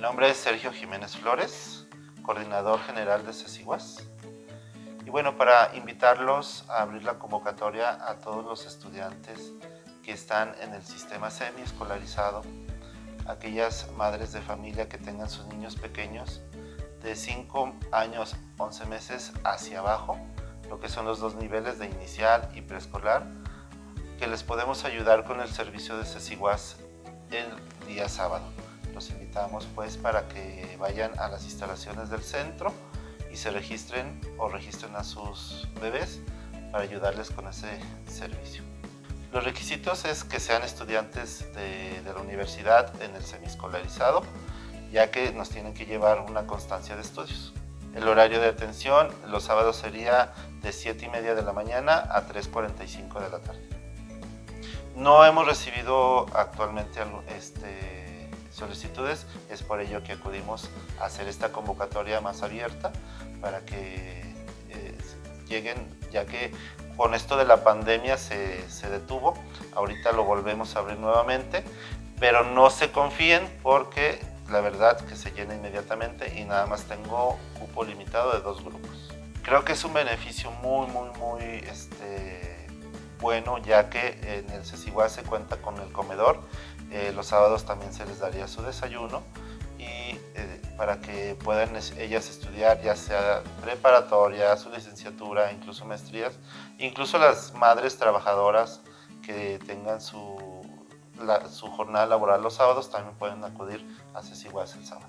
nombre es Sergio Jiménez Flores, coordinador general de CECIGUAS. Y bueno, para invitarlos a abrir la convocatoria a todos los estudiantes que están en el sistema semi-escolarizado, aquellas madres de familia que tengan sus niños pequeños de 5 años, 11 meses hacia abajo, lo que son los dos niveles de inicial y preescolar, que les podemos ayudar con el servicio de CECIGUAS el día sábado. Los invitamos pues para que vayan a las instalaciones del centro y se registren o registren a sus bebés para ayudarles con ese servicio. Los requisitos es que sean estudiantes de, de la universidad en el semiescolarizado, ya que nos tienen que llevar una constancia de estudios. El horario de atención los sábados sería de 7 y media de la mañana a 3.45 de la tarde. No hemos recibido actualmente este, solicitudes. Es por ello que acudimos a hacer esta convocatoria más abierta para que eh, lleguen, ya que con esto de la pandemia se, se detuvo. Ahorita lo volvemos a abrir nuevamente, pero no se confíen porque la verdad que se llena inmediatamente y nada más tengo cupo limitado de dos grupos. Creo que es un beneficio muy, muy, muy este, bueno ya que en el CECIGUA se cuenta con el comedor los sábados también se les daría su desayuno y eh, para que puedan ellas estudiar ya sea preparatoria, su licenciatura, incluso maestrías, incluso las madres trabajadoras que tengan su, su jornada laboral los sábados también pueden acudir a CECIGUAS el sábado.